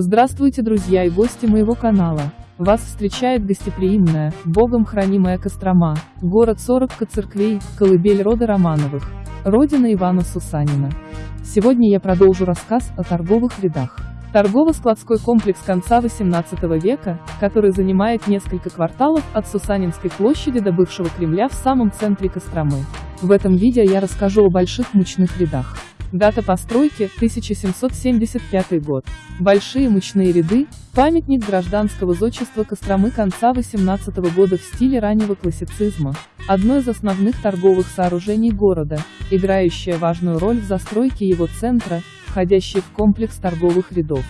Здравствуйте, друзья и гости моего канала. Вас встречает гостеприимная, богом хранимая Кострома, город 40 церквей, колыбель рода Романовых, родина Ивана Сусанина. Сегодня я продолжу рассказ о торговых рядах. Торгово-складской комплекс конца XVIII века, который занимает несколько кварталов от Сусанинской площади до бывшего Кремля в самом центре Костромы. В этом видео я расскажу о больших мучных рядах. Дата постройки – 1775 год. Большие мучные ряды – памятник гражданского зодчества Костромы конца XVIII года в стиле раннего классицизма. Одно из основных торговых сооружений города, играющее важную роль в застройке его центра, входящий в комплекс торговых рядов.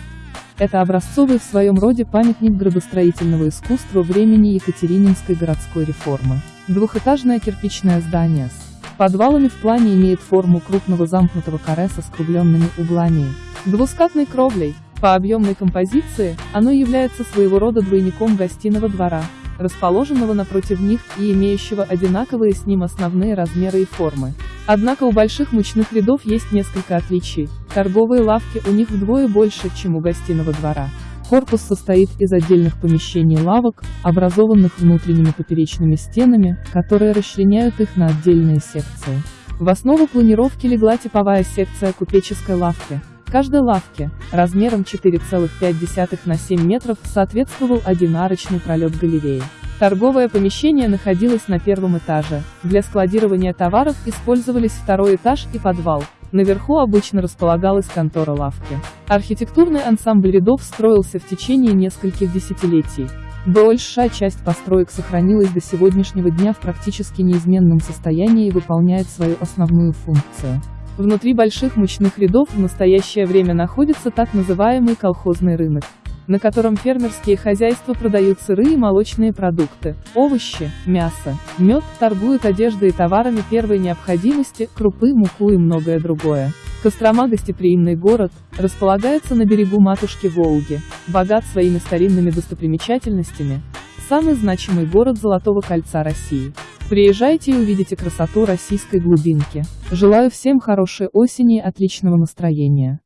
Это образцовый в своем роде памятник градостроительного искусства времени Екатерининской городской реформы. Двухэтажное кирпичное здание с Подвалами в плане имеет форму крупного замкнутого каре со скругленными углами. Двускатной кровлей, по объемной композиции, оно является своего рода двойником гостиного двора, расположенного напротив них и имеющего одинаковые с ним основные размеры и формы. Однако у больших мучных рядов есть несколько отличий. Торговые лавки у них вдвое больше, чем у гостиного двора. Корпус состоит из отдельных помещений лавок, образованных внутренними поперечными стенами, которые расчленяют их на отдельные секции. В основу планировки легла типовая секция купеческой лавки. Каждой лавке, размером 4,5 на 7 метров, соответствовал один арочный пролет галереи. Торговое помещение находилось на первом этаже. Для складирования товаров использовались второй этаж и подвал, Наверху обычно располагалась контора лавки. Архитектурный ансамбль рядов строился в течение нескольких десятилетий. Большая часть построек сохранилась до сегодняшнего дня в практически неизменном состоянии и выполняет свою основную функцию. Внутри больших мучных рядов в настоящее время находится так называемый колхозный рынок на котором фермерские хозяйства продают сырые молочные продукты, овощи, мясо, мед, торгуют одеждой и товарами первой необходимости, крупы, муку и многое другое. Кострома – гостеприимный город, располагается на берегу матушки Волги, богат своими старинными достопримечательностями, самый значимый город Золотого кольца России. Приезжайте и увидите красоту российской глубинки. Желаю всем хорошей осени и отличного настроения.